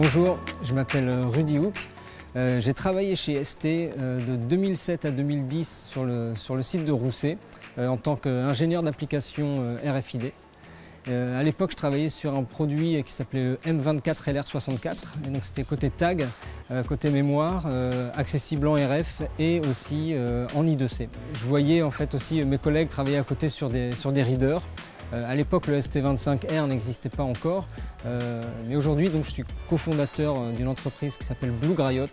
Bonjour, je m'appelle Rudy Hook. Euh, j'ai travaillé chez ST euh, de 2007 à 2010 sur le, site de Rousset euh, en tant qu'ingénieur d'application RFID. à l'époque, je travaillais sur un produit qui s'appelait le M24 LR64. donc c'était côté tag, côté mémoire, accessible en RF et aussi en I2C. Je voyais en fait aussi mes collègues travailler à côté sur des, sur des readers. Euh, à l'époque, le ST25R n'existait pas encore, euh, mais aujourd'hui, je suis cofondateur euh, d'une entreprise qui s'appelle Blue Grayot,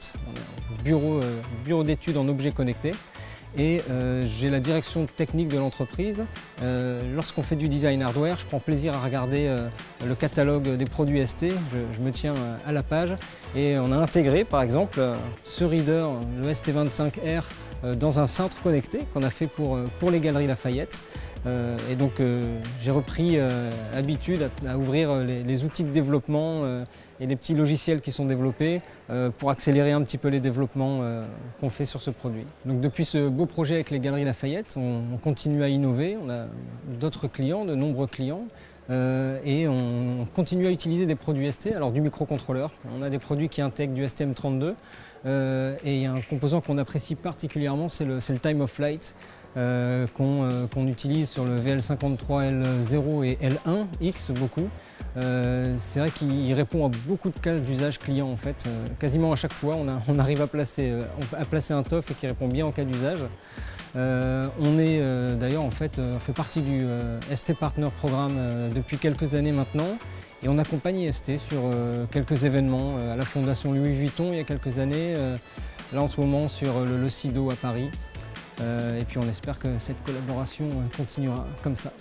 bureau, bureau d'études en objets connectés. Et j'ai la direction technique de l'entreprise. Lorsqu'on fait du design hardware, je prends plaisir à regarder le catalogue des produits ST, je, me tiens à la page. Et on a intégré par exemple ce reader, le ST25R, dans un cintre connecté qu'on a fait pour, pour les Galeries Lafayette. Euh, et donc euh, j'ai repris euh, habitude à, ouvrir les, outils de développement et les petits logiciels qui sont développés pour accélérer un petit peu les développements qu'on fait sur ce produit. Donc depuis ce beau projet avec les Galeries Lafayette, on, continue à innover, on a d'autres clients, de nombreux clients. et on continue à utiliser des produits ST, alors du microcontrôleur. On a des produits qui intègrent du STM32 et il y a un composant qu'on apprécie particulièrement, c'est le, le, time of flight. Euh, euh, qu'on utilise sur le VL53L0 et L1X beaucoup. Euh, c'est vrai qu'il répond à beaucoup de cas d'usage client en fait. quasiment à chaque fois, on, arrive à placer, à placer un TOF qui répond bien en cas d'usage. on est d'ailleurs en fait, on fait partie du ST Partner Programme depuis quelques années maintenant et on accompagne ST sur quelques événements à la Fondation Louis Vuitton il y a quelques années, là en ce moment sur le, le CIDO à Paris. Euh, et puis on espère que cette collaboration euh, continuera comme ça.